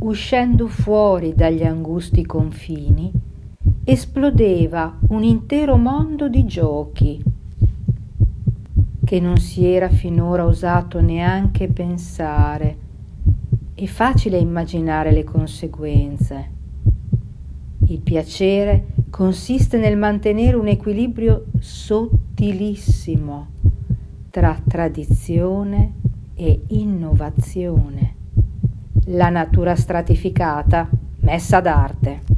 uscendo fuori dagli angusti confini, esplodeva un intero mondo di giochi che non si era finora osato neanche pensare. È facile immaginare le conseguenze. Il piacere consiste nel mantenere un equilibrio sottilissimo tra tradizione e innovazione. La natura stratificata messa d'arte.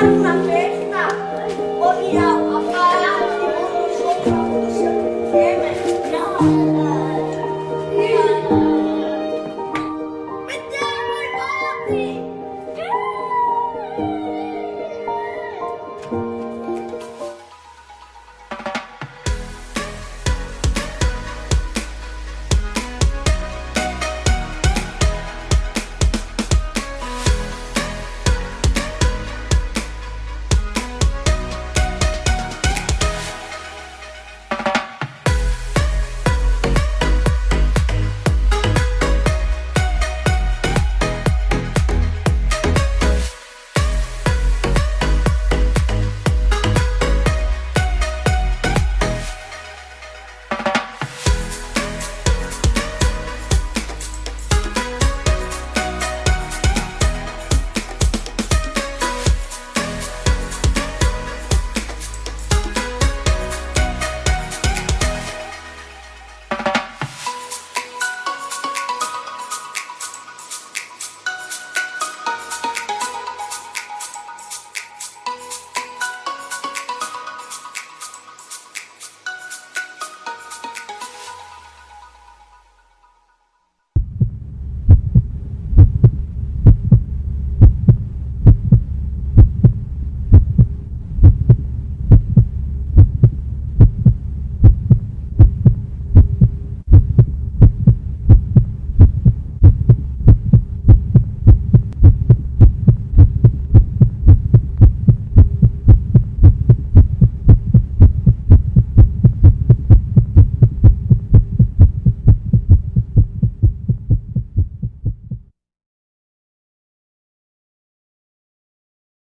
dar una fiesta. Oh, mira.